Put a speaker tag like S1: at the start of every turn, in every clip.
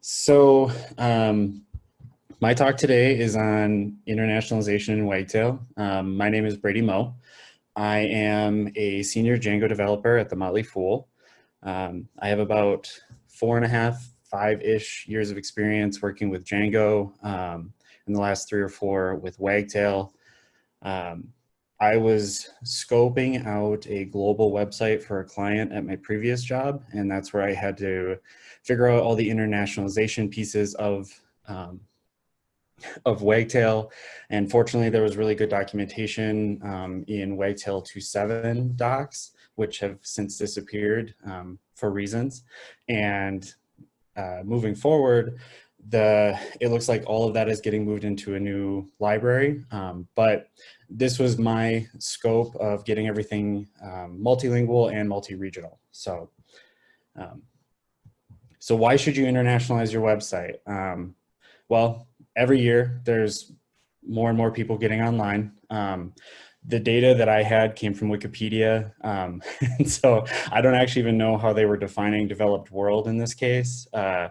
S1: So um, my talk today is on internationalization in Wagtail. Um, my name is Brady Moe. I am a senior Django developer at the Motley Fool. Um, I have about four and a half, five-ish years of experience working with Django um, in the last three or four with Wagtail. Um, I was scoping out a global website for a client at my previous job, and that's where I had to figure out all the internationalization pieces of um, of Wagtail. And fortunately, there was really good documentation um, in Wagtail 2.7 docs, which have since disappeared um, for reasons. And uh, moving forward, the it looks like all of that is getting moved into a new library. Um, but this was my scope of getting everything um, multilingual and multi-regional. So, um, so why should you internationalize your website? Um, well, every year there's more and more people getting online. Um, the data that I had came from Wikipedia. Um, so I don't actually even know how they were defining developed world in this case. Uh,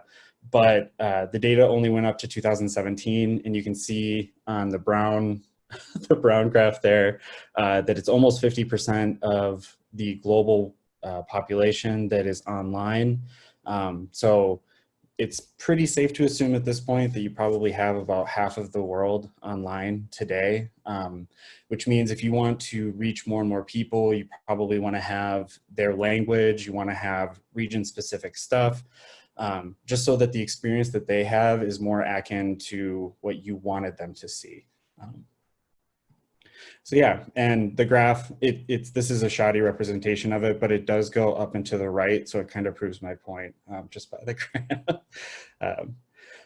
S1: but uh, the data only went up to 2017 and you can see on the brown the brown graph there uh, that it's almost 50% of the global uh, population that is online. Um, so it's pretty safe to assume at this point that you probably have about half of the world online today, um, which means if you want to reach more and more people, you probably want to have their language, you want to have region specific stuff, um, just so that the experience that they have is more akin to what you wanted them to see. Um, so yeah, and the graph, it, it's this is a shoddy representation of it, but it does go up and to the right, so it kind of proves my point um, just by the graph. um,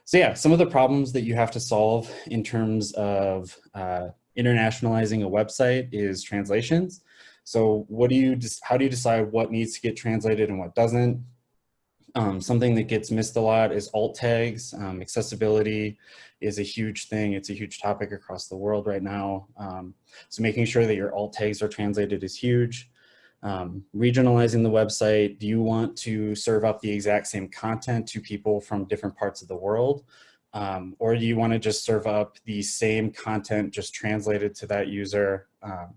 S1: so yeah, some of the problems that you have to solve in terms of uh, internationalizing a website is translations. So what do you, how do you decide what needs to get translated and what doesn't? Um, something that gets missed a lot is alt tags. Um, accessibility is a huge thing. It's a huge topic across the world right now. Um, so making sure that your alt tags are translated is huge. Um, regionalizing the website, do you want to serve up the exact same content to people from different parts of the world? Um, or do you want to just serve up the same content just translated to that user? Um,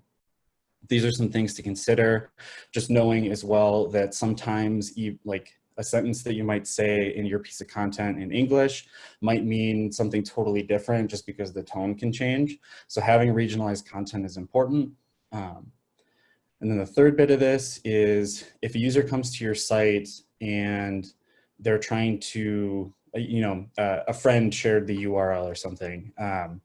S1: these are some things to consider. Just knowing as well that sometimes you like a sentence that you might say in your piece of content in English might mean something totally different just because the tone can change. So having regionalized content is important. Um, and then the third bit of this is if a user comes to your site and they're trying to, uh, you know, uh, a friend shared the URL or something, um,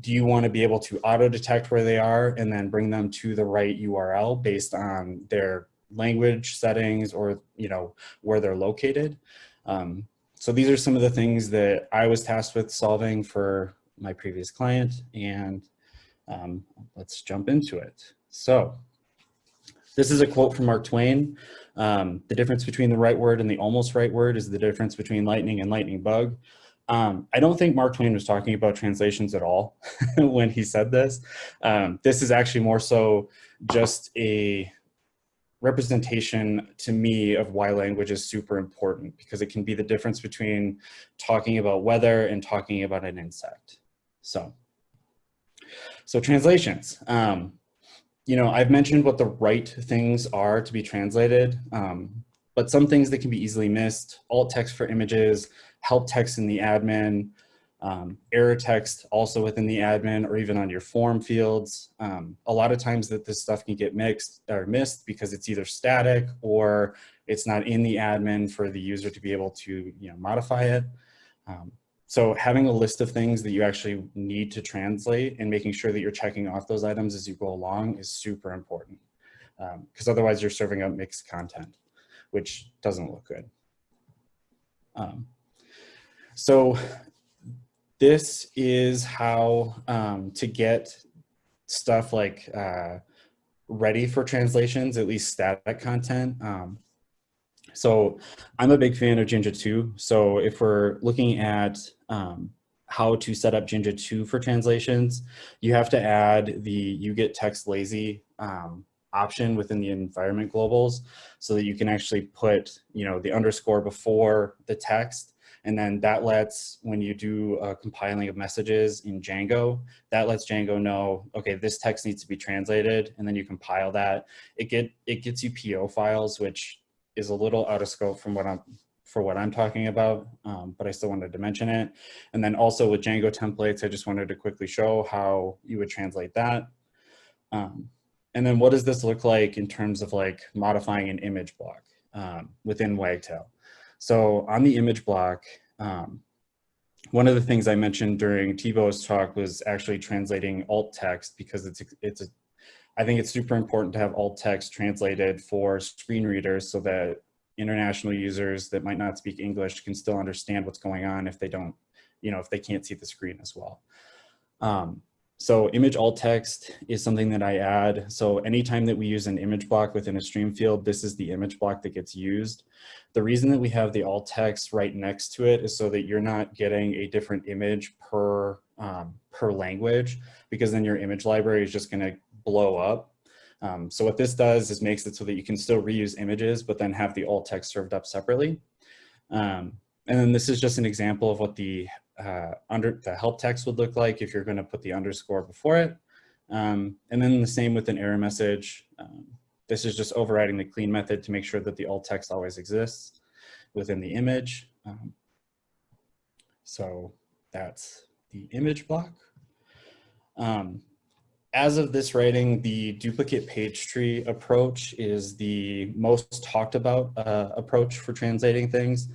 S1: do you want to be able to auto detect where they are and then bring them to the right URL based on their language settings or, you know, where they're located. Um, so these are some of the things that I was tasked with solving for my previous client and um, let's jump into it. So this is a quote from Mark Twain. Um, the difference between the right word and the almost right word is the difference between lightning and lightning bug. Um, I don't think Mark Twain was talking about translations at all when he said this. Um, this is actually more so just a representation to me of why language is super important because it can be the difference between talking about weather and talking about an insect. So, so translations. Um, you know, I've mentioned what the right things are to be translated, um, but some things that can be easily missed, alt text for images, help text in the admin, um, error text also within the admin or even on your form fields. Um, a lot of times that this stuff can get mixed or missed because it's either static or it's not in the admin for the user to be able to you know, modify it. Um, so having a list of things that you actually need to translate and making sure that you're checking off those items as you go along is super important because um, otherwise you're serving up mixed content, which doesn't look good. Um, so this is how um, to get stuff like uh, ready for translations, at least static content. Um, so I'm a big fan of Jinja 2. So if we're looking at um, how to set up Jinja 2 for translations, you have to add the you get text lazy um, option within the environment globals so that you can actually put you know the underscore before the text And then that lets, when you do a compiling of messages in Django, that lets Django know, okay, this text needs to be translated, and then you compile that. It, get, it gets you PO files, which is a little out of scope from what I'm for what I'm talking about, um, but I still wanted to mention it. And then also with Django templates, I just wanted to quickly show how you would translate that. Um, and then what does this look like in terms of like modifying an image block um, within Wagtail? So on the image block, um, one of the things I mentioned during Thibaud's talk was actually translating alt text because it's, it's a, I think it's super important to have alt text translated for screen readers so that international users that might not speak English can still understand what's going on if they don't, you know, if they can't see the screen as well. Um, so image alt text is something that I add. So anytime that we use an image block within a stream field, this is the image block that gets used. The reason that we have the alt text right next to it is so that you're not getting a different image per, um, per language, because then your image library is just gonna blow up um, so what this does is makes it so that you can still reuse images, but then have the alt text served up separately. Um, and then this is just an example of what the uh, under the help text would look like if you're going to put the underscore before it. Um, and then the same with an error message. Um, this is just overriding the clean method to make sure that the alt text always exists within the image. Um, so that's the image block. Um, as of this writing, the duplicate page tree approach is the most talked about uh, approach for translating things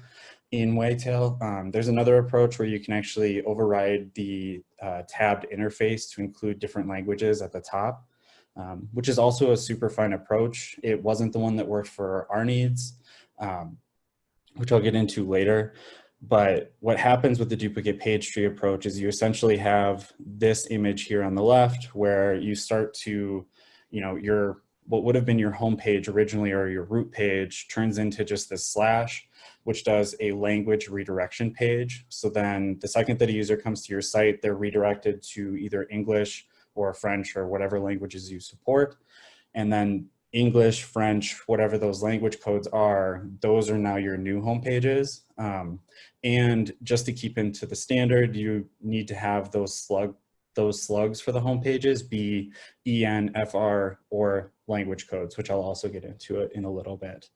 S1: in Wagtail. Um, there's another approach where you can actually override the uh, tabbed interface to include different languages at the top, um, which is also a super fun approach. It wasn't the one that worked for our needs, um, which I'll get into later. But what happens with the duplicate page tree approach is you essentially have this image here on the left where you start to, you know, your what would have been your home page originally or your root page turns into just this slash, which does a language redirection page. So then the second that a user comes to your site, they're redirected to either English or French or whatever languages you support. And then English, French, whatever those language codes are, those are now your new home pages. Um, and just to keep into the standard, you need to have those slug those slugs for the home pages be EN, FR, or language codes, which I'll also get into it in a little bit.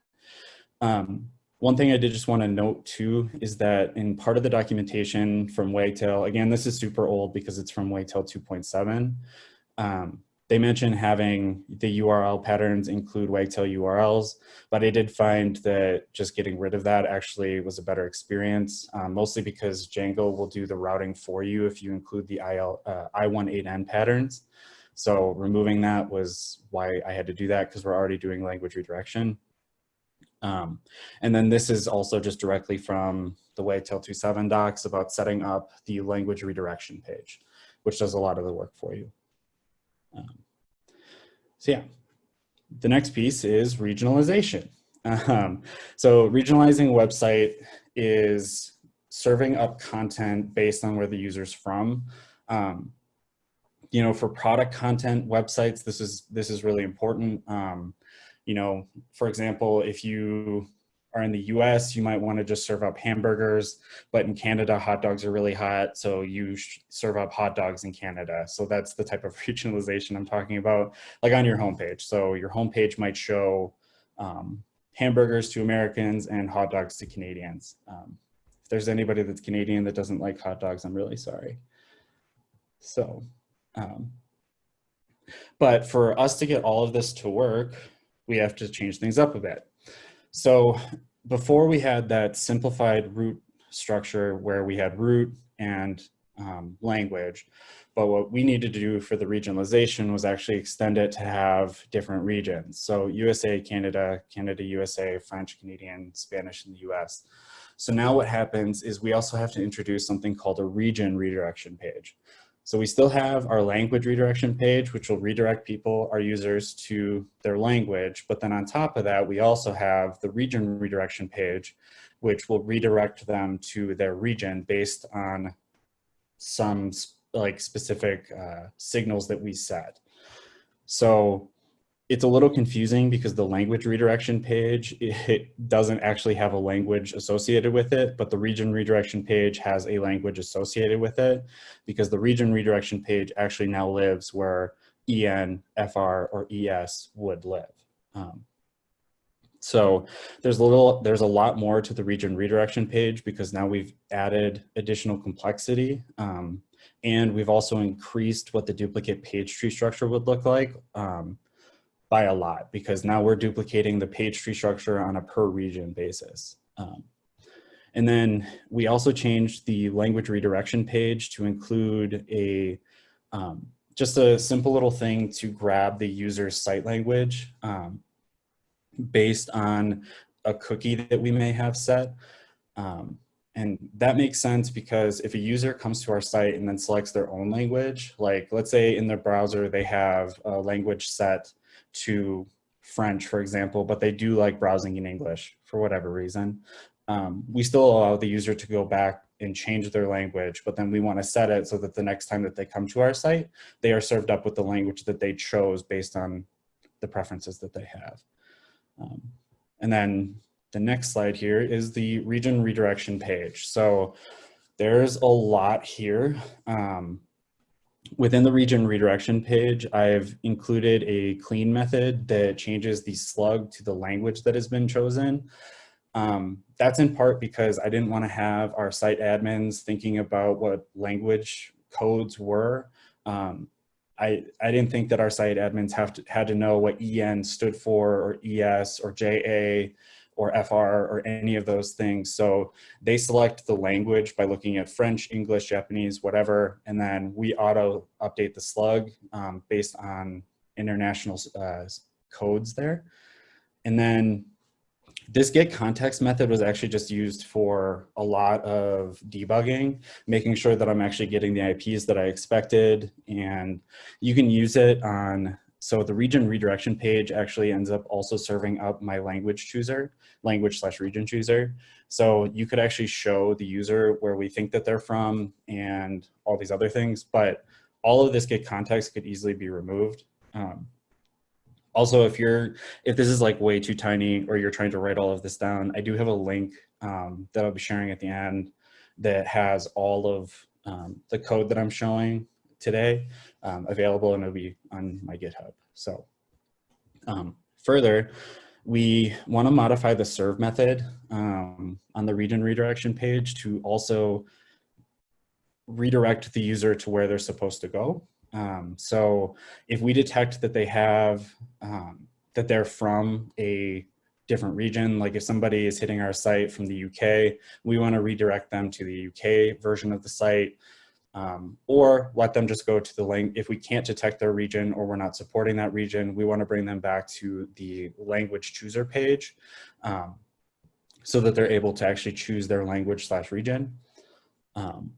S1: Um, one thing I did just want to note too is that in part of the documentation from Wagtail, again, this is super old because it's from Wagtail 2.7. Um, they mentioned having the URL patterns include Wagtail URLs, but I did find that just getting rid of that actually was a better experience, um, mostly because Django will do the routing for you if you include the IL, uh, I18N patterns. So removing that was why I had to do that because we're already doing language redirection. Um, and then this is also just directly from the way Wagtail 2.7 docs about setting up the language redirection page, which does a lot of the work for you. Um, so yeah, the next piece is regionalization. Um, so regionalizing a website is serving up content based on where the user's from. Um, you know, for product content websites, this is this is really important. Um, you know, for example, if you are in the US, you might want to just serve up hamburgers, but in Canada, hot dogs are really hot, so you serve up hot dogs in Canada. So that's the type of regionalization I'm talking about, like on your homepage. So your homepage might show um, hamburgers to Americans and hot dogs to Canadians. Um, if there's anybody that's Canadian that doesn't like hot dogs, I'm really sorry. So, um, but for us to get all of this to work, we have to change things up a bit. So before we had that simplified root structure where we had root and um, language, but what we needed to do for the regionalization was actually extend it to have different regions. So USA, Canada, Canada, USA, French, Canadian, Spanish in the US. So now what happens is we also have to introduce something called a region redirection page. So we still have our language redirection page, which will redirect people, our users to their language. But then on top of that, we also have the region redirection page, which will redirect them to their region based on some like specific uh, signals that we set. So it's a little confusing because the language redirection page, it doesn't actually have a language associated with it, but the region redirection page has a language associated with it because the region redirection page actually now lives where EN, FR, or ES would live. Um, so there's a little, there's a lot more to the region redirection page because now we've added additional complexity. Um, and we've also increased what the duplicate page tree structure would look like. Um, by a lot because now we're duplicating the page tree structure on a per region basis. Um, and then we also changed the language redirection page to include a um, just a simple little thing to grab the user's site language um, based on a cookie that we may have set. Um, and that makes sense because if a user comes to our site and then selects their own language, like let's say in their browser they have a language set to French, for example, but they do like browsing in English for whatever reason. Um, we still allow the user to go back and change their language, but then we want to set it so that the next time that they come to our site, they are served up with the language that they chose based on the preferences that they have. Um, and then the next slide here is the region redirection page. So there's a lot here. Um, Within the region redirection page, I've included a clean method that changes the slug to the language that has been chosen. Um, that's in part because I didn't want to have our site admins thinking about what language codes were. Um, I, I didn't think that our site admins have to, had to know what EN stood for or ES or JA or FR or any of those things. So they select the language by looking at French, English, Japanese, whatever, and then we auto update the slug um, based on international uh, codes there. And then this get context method was actually just used for a lot of debugging, making sure that I'm actually getting the IPs that I expected. And you can use it on so the region redirection page actually ends up also serving up my language chooser, language slash region chooser. So you could actually show the user where we think that they're from and all these other things, but all of this get context could easily be removed. Um, also, if you're, if this is like way too tiny or you're trying to write all of this down, I do have a link um, that I'll be sharing at the end that has all of um, the code that I'm showing today um, available and it'll be on my GitHub. So um, further, we want to modify the serve method um, on the region redirection page to also redirect the user to where they're supposed to go. Um, so if we detect that they have, um, that they're from a different region, like if somebody is hitting our site from the UK, we want to redirect them to the UK version of the site um, or let them just go to the link. If we can't detect their region or we're not supporting that region, we want to bring them back to the language chooser page um, so that they're able to actually choose their language slash region. Um,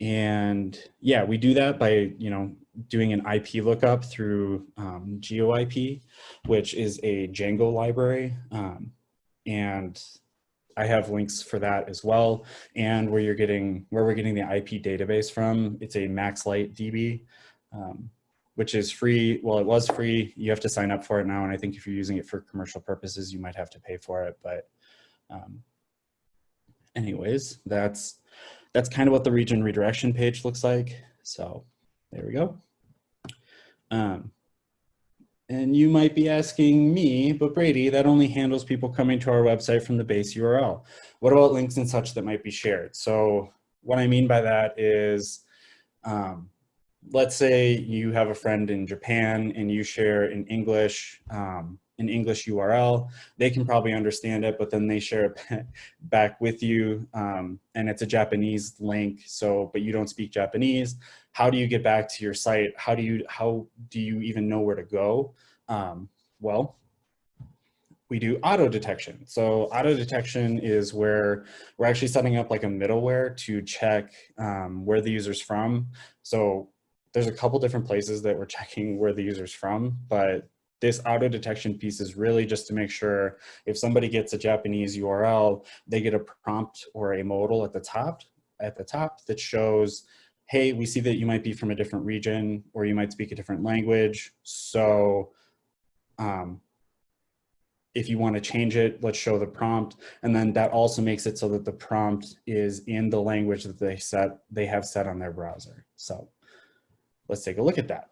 S1: and yeah, we do that by, you know, doing an IP lookup through um, GeoIP, which is a Django library. Um, and I have links for that as well. And where you're getting, where we're getting the IP database from, it's a MaxLight DB, um, which is free. Well, it was free. You have to sign up for it now. And I think if you're using it for commercial purposes, you might have to pay for it. But um, anyways, that's, that's kind of what the region redirection page looks like. So there we go. Um, and you might be asking me, but Brady, that only handles people coming to our website from the base URL. What about links and such that might be shared? So what I mean by that is, um, let's say you have a friend in Japan and you share an English, um, an English URL, they can probably understand it, but then they share it back with you um, and it's a Japanese link. So, but you don't speak Japanese how do you get back to your site? How do you, how do you even know where to go? Um, well, we do auto detection. So auto detection is where we're actually setting up like a middleware to check um, where the user's from. So there's a couple different places that we're checking where the user's from, but this auto detection piece is really just to make sure if somebody gets a Japanese URL, they get a prompt or a modal at the top at the top that shows hey, we see that you might be from a different region or you might speak a different language. So um, if you want to change it, let's show the prompt. And then that also makes it so that the prompt is in the language that they set, they have set on their browser. So let's take a look at that.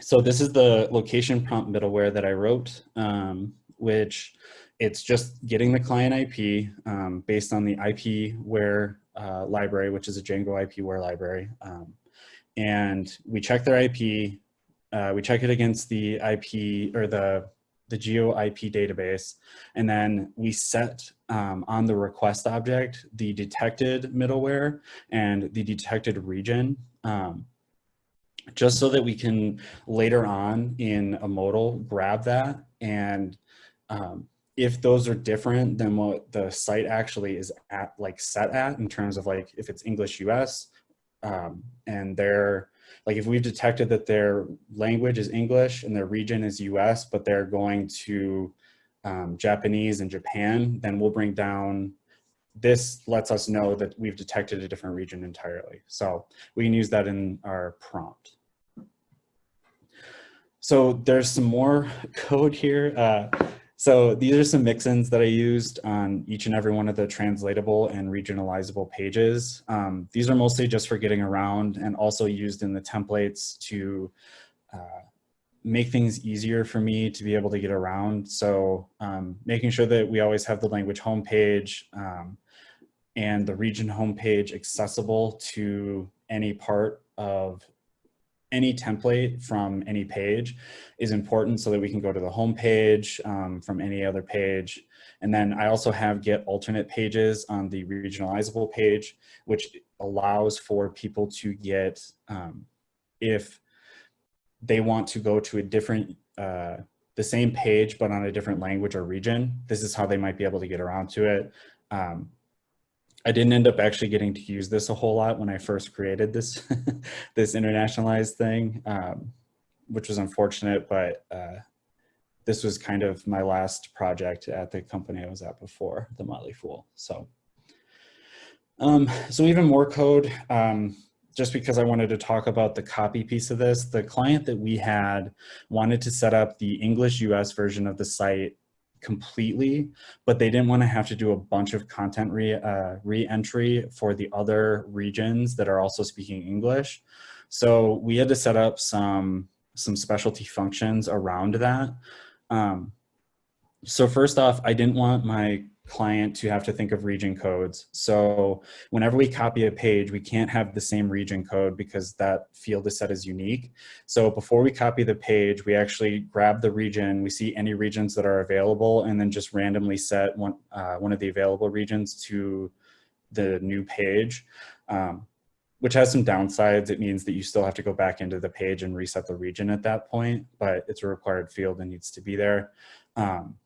S1: So this is the location prompt middleware that I wrote, um, which it's just getting the client IP um, based on the IPware uh, library, which is a Django IPware library. Um, and we check their IP, uh, we check it against the IP or the the geo IP database, and then we set um, on the request object the detected middleware and the detected region, um, just so that we can later on in a modal grab that and um, if those are different than what the site actually is at like set at in terms of like if it's English US um, and they're like if we've detected that their language is English and their region is US, but they're going to um, Japanese and Japan, then we'll bring down, this lets us know that we've detected a different region entirely. So we can use that in our prompt. So there's some more code here. Uh, so these are some mixins that I used on each and every one of the translatable and regionalizable pages. Um, these are mostly just for getting around and also used in the templates to uh, make things easier for me to be able to get around. So um, making sure that we always have the language homepage um, and the region homepage accessible to any part of any template from any page is important so that we can go to the home page um, from any other page. And then I also have get alternate pages on the regionalizable page, which allows for people to get, um, if they want to go to a different, uh, the same page, but on a different language or region, this is how they might be able to get around to it. Um, I didn't end up actually getting to use this a whole lot when I first created this, this internationalized thing, um, which was unfortunate, but uh, this was kind of my last project at the company I was at before, the Motley Fool. So, um, so even more code, um, just because I wanted to talk about the copy piece of this, the client that we had wanted to set up the English US version of the site completely, but they didn't want to have to do a bunch of content re, uh, re-entry for the other regions that are also speaking English. So we had to set up some, some specialty functions around that. Um, so first off, I didn't want my client to have to think of region codes. So whenever we copy a page, we can't have the same region code because that field is set as unique. So before we copy the page, we actually grab the region, we see any regions that are available, and then just randomly set one, uh, one of the available regions to the new page. Um, which has some downsides. It means that you still have to go back into the page and reset the region at that point, but it's a required field and needs to be there. Um,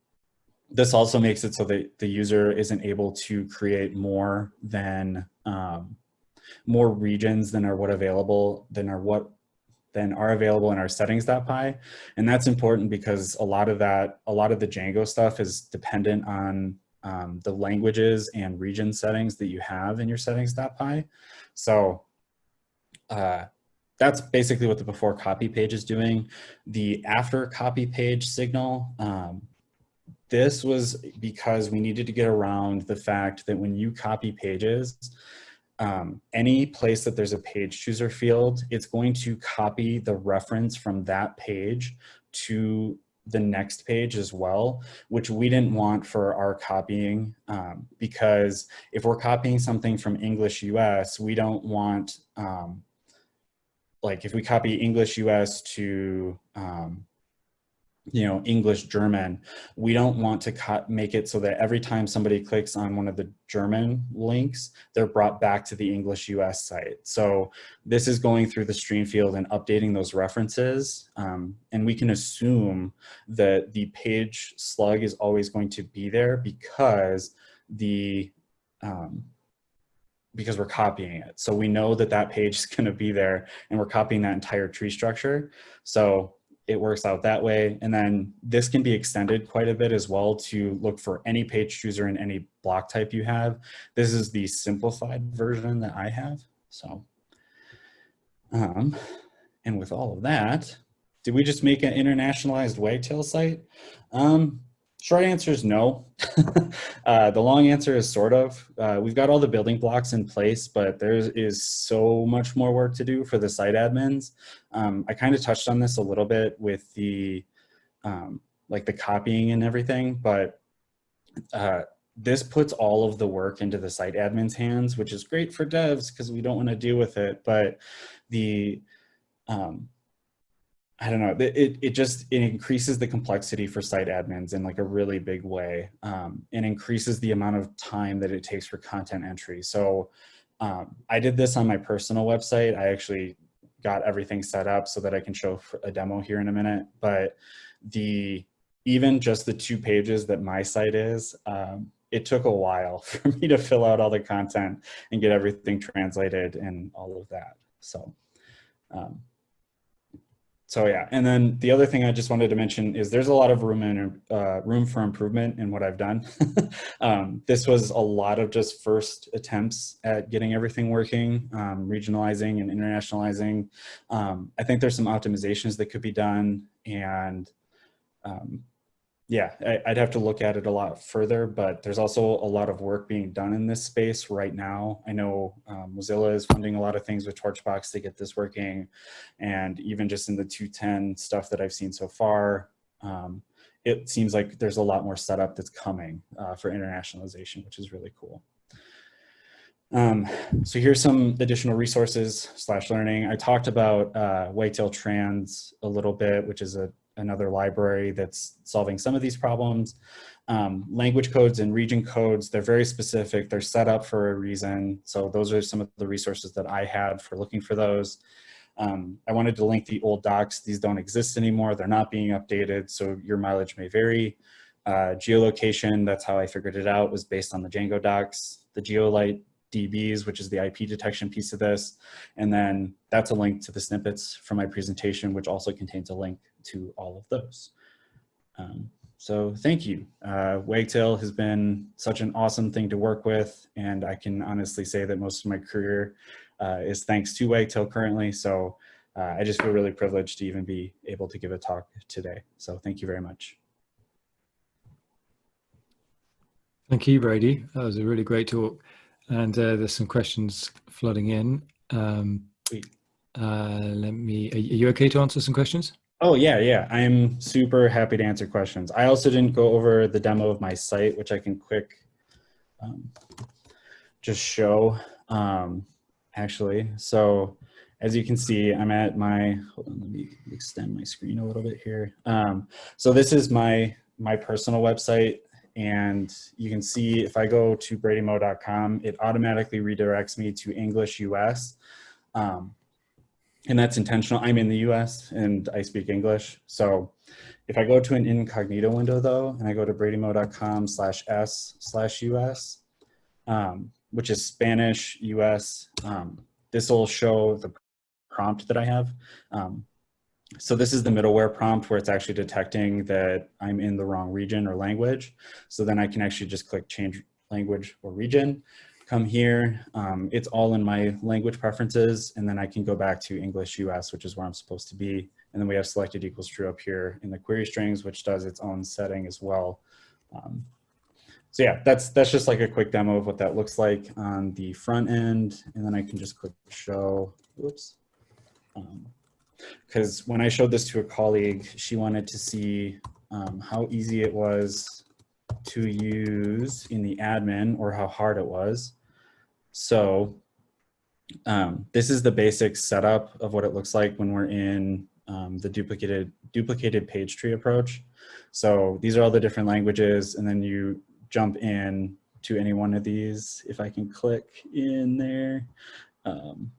S1: this also makes it so that the user isn't able to create more than um, more regions than are what available than are what than are available in our settings.py. And that's important because a lot of that, a lot of the Django stuff is dependent on um, the languages and region settings that you have in your settings.py. So uh, that's basically what the before copy page is doing. The after copy page signal um, this was because we needed to get around the fact that when you copy pages, um, any place that there's a page chooser field, it's going to copy the reference from that page to the next page as well, which we didn't want for our copying um, because if we're copying something from English US, we don't want, um, like if we copy English US to um, you know, English, German, we don't want to cut, make it so that every time somebody clicks on one of the German links, they're brought back to the English US site. So this is going through the stream field and updating those references. Um, and we can assume that the page slug is always going to be there because the, um, because we're copying it. So we know that that page is going to be there and we're copying that entire tree structure. So it works out that way. And then this can be extended quite a bit as well to look for any page chooser in any block type you have. This is the simplified version that I have. So, um, and with all of that, did we just make an internationalized wagtail site? Um, short answer is no. uh, the long answer is sort of. Uh, we've got all the building blocks in place, but there is so much more work to do for the site admins. Um, I kind of touched on this a little bit with the um, like the copying and everything, but uh, this puts all of the work into the site admin's hands, which is great for devs because we don't want to deal with it. But the um, I don't know, it, it just, it increases the complexity for site admins in like a really big way um, and increases the amount of time that it takes for content entry. So um, I did this on my personal website. I actually got everything set up so that I can show a demo here in a minute, but the, even just the two pages that my site is, um, it took a while for me to fill out all the content and get everything translated and all of that. So, um, so yeah, and then the other thing I just wanted to mention is there's a lot of room in uh, room for improvement in what I've done. um, this was a lot of just first attempts at getting everything working, um, regionalizing and internationalizing. Um, I think there's some optimizations that could be done and um, yeah, I, would have to look at it a lot further, but there's also a lot of work being done in this space right now. I know um, Mozilla is funding a lot of things with Torchbox to get this working. And even just in the 210 stuff that I've seen so far, um, it seems like there's a lot more setup that's coming uh, for internationalization, which is really cool. Um, so here's some additional resources slash learning. I talked about uh, Wagtail Trans a little bit, which is a another library that's solving some of these problems. Um, language codes and region codes, they're very specific. They're set up for a reason. So those are some of the resources that I had for looking for those. Um, I wanted to link the old docs. These don't exist anymore. They're not being updated. So your mileage may vary. Uh, geolocation, that's how I figured it out, was based on the Django docs. The Geolite DBs, which is the IP detection piece of this. And then that's a link to the snippets from my presentation, which also contains a link to all of those. Um, so thank you. Uh, Wagtail has been such an awesome thing to work with, and I can honestly say that most of my career uh, is thanks to Wagtail currently. So uh, I just feel really privileged to even be able to give a talk today. So thank you very much.
S2: Thank you, Brady. That was a really great talk. And uh, there's some questions flooding in. Um, uh, let me, are you okay to answer some questions?
S1: Oh yeah, yeah. I'm super happy to answer questions. I also didn't go over the demo of my site, which I can quick um, just show um, actually. So as you can see, I'm at my, hold on, let me extend my screen a little bit here. Um, so this is my, my personal website. And you can see if I go to bradymo.com, it automatically redirects me to English US. Um, and that's intentional. I'm in the US and I speak English. So if I go to an incognito window though, and I go to bradymo.com slash S slash US, um, which is Spanish US, um, this will show the prompt that I have. Um, so this is the middleware prompt where it's actually detecting that I'm in the wrong region or language. So then I can actually just click change language or region come here. Um, it's all in my language preferences, and then I can go back to English US, which is where I'm supposed to be. And then we have selected equals true up here in the query strings, which does its own setting as well. Um, so yeah, that's that's just like a quick demo of what that looks like on the front end. And then I can just click show, whoops. Because when I showed this to a colleague, she wanted to see um, how easy it was to use in the admin or how hard it was. So um, this is the basic setup of what it looks like when we're in um, the duplicated, duplicated page tree approach. So these are all the different languages and then you jump in to any one of these. If I can click in there, um,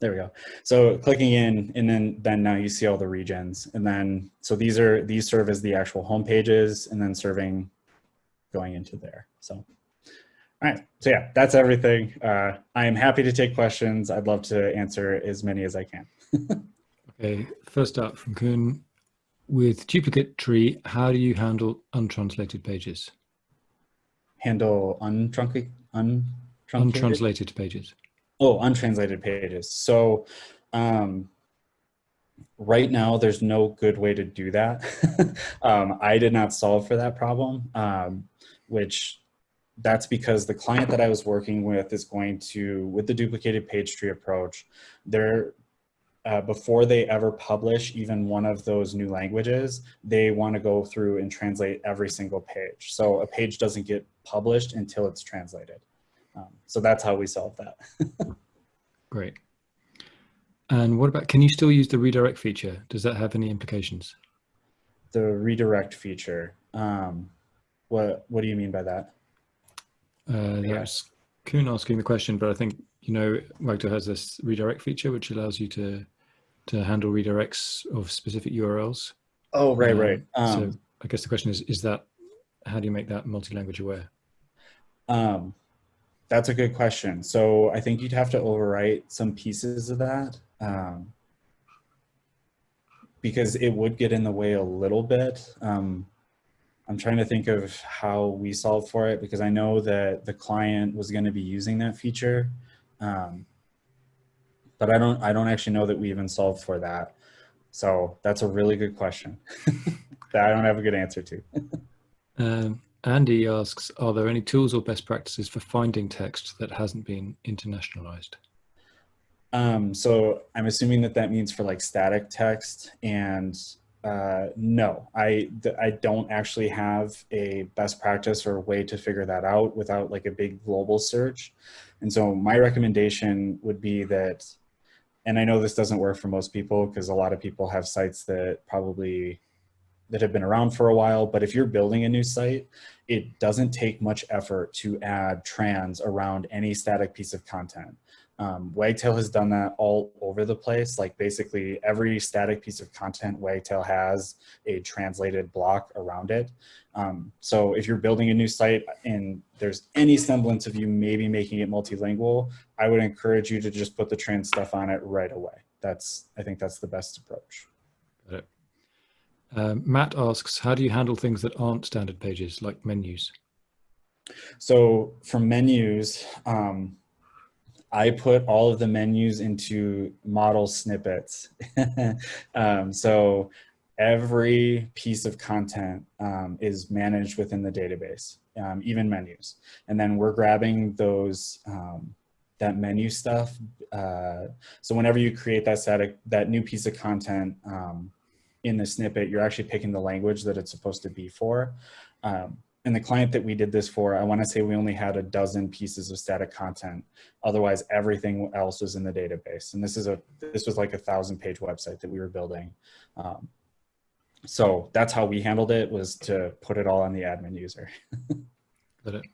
S1: there we go. So clicking in and then, then now you see all the regions. And then, so these are, these serve as the actual home pages and then serving going into there. So. All right, so yeah, that's everything. Uh, I am happy to take questions. I'd love to answer as many as I can.
S2: okay, first up from Coen. With duplicate tree, how do you handle untranslated pages?
S1: Handle untruncated?
S2: Untranslated pages.
S1: Oh, untranslated pages. So um, right now, there's no good way to do that. um, I did not solve for that problem, um, which that's because the client that I was working with is going to, with the duplicated page tree approach, they're, uh, before they ever publish even one of those new languages, they want to go through and translate every single page. So a page doesn't get published until it's translated. Um, so that's how we solve that.
S2: Great. And what about, can you still use the redirect feature? Does that have any implications?
S1: The redirect feature. Um, what, what do you mean by that?
S2: Uh, that's Coen asking the question, but I think, you know, Wagtail has this redirect feature, which allows you to, to handle redirects of specific URLs.
S1: Oh, right,
S2: Um,
S1: right. Um,
S2: so I guess the question is, is that, how do you make that multi-language aware?
S1: Um, that's a good question. So I think you'd have to overwrite some pieces of that um, because it would get in the way a little bit. Um, I'm trying to think of how we solve for it because I know that the client was going to be using that feature. Um, but I don't, I don't actually know that we even solved for that. So that's a really good question that I don't have a good answer to.
S2: Um, Andy asks, are there any tools or best practices for finding text that hasn't been internationalized?
S1: Um, so I'm assuming that that means for like static text and uh, no, I, I don't actually have a best practice or way to figure that out without like a big global search. And so my recommendation would be that, and I know this doesn't work for most people because a lot of people have sites that probably that have been around for a while, but if you're building a new site, it doesn't take much effort to add trans around any static piece of content. Um, Wagtail has done that all over the place. Like basically every static piece of content Wagtail has a translated block around it. Um, so if you're building a new site and there's any semblance of you maybe making it multilingual, I would encourage you to just put the trans stuff on it right away. That's, I think that's the best approach.
S2: Um, Matt asks, how do you handle things that aren't standard pages like menus?
S1: So for menus, um, I put all of the menus into model snippets. um, so every piece of content um, is managed within the database, um, even menus. And then we're grabbing those, um, that menu stuff. Uh, so whenever you create that static, that new piece of content um, in the snippet, you're actually picking the language that it's supposed to be for. Um, and the client that we did this for, I want to say we only had a dozen pieces of static content. Otherwise, everything else was in the database. And this is a this was like a thousand page website that we were building. Um, so that's how we handled it was to put it all on the admin user.
S2: Got it.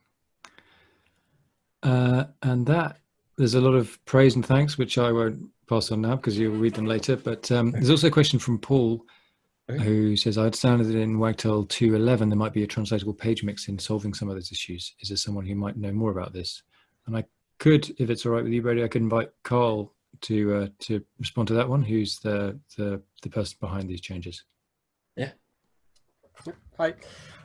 S2: Uh, and that there's a lot of praise and thanks, which I won't pass on now because you'll read them later. But um, there's also a question from Paul
S1: Okay.
S2: who says, I understand that in Wagtail 2.11, there might be a translatable page mix in solving some of those issues. Is there someone who might know more about this? And I could, if it's all right with you, Brady, I could invite Karl to uh, to respond to that one, who's the, the, the person behind these changes. Yeah.
S3: Hi.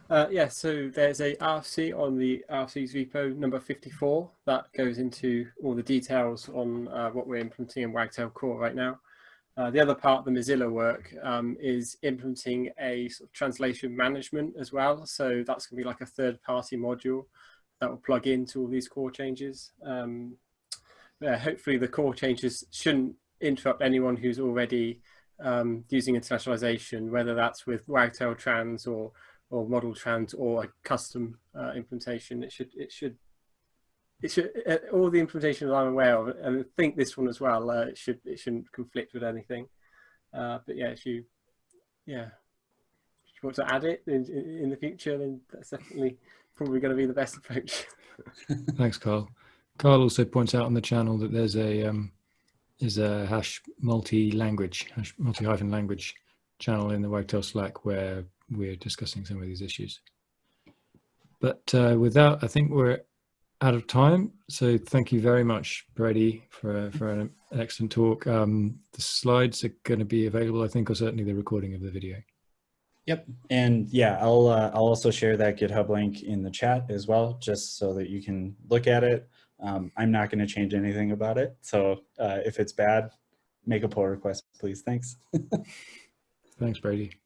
S3: Uh, yeah, so there's a RFC on the RFC's repo number 54 that goes into all the details on uh, what we're implementing in Wagtail Core right now. Uh, the other part of the Mozilla work um, is implementing a sort of translation management as well. So that's going to be like a third party module that will plug into all these core changes. Um, yeah, hopefully the core changes shouldn't interrupt anyone who's already um, using internationalization, whether that's with Wagtail Trans or or model trans or a custom uh, implementation. It should it should it should uh, all the implementations I'm aware of, and I think this one as well. Uh, it should it shouldn't conflict with anything. Uh, but yeah, if you yeah if you want to add it in, in, in the future, then that's definitely probably going to be the best approach.
S2: Thanks, Karl. Karl also points out on the channel that there's a um, is a hash multi-language, hash multi-hyphen language channel in the Wagtail Slack where we're discussing some of these issues. But uh, with that, I think we're out of time. So thank you very much, Brady, for, for an excellent talk. Um, the slides are going to be available, I think, or certainly the recording of the video.
S1: Yep. And yeah, I'll, uh, I'll also share that GitHub link in the chat as well, just so that you can look at it. Um, I'm not going to change anything about it. So uh, if it's bad, make a pull request, please. Thanks.
S2: Thanks, Brady.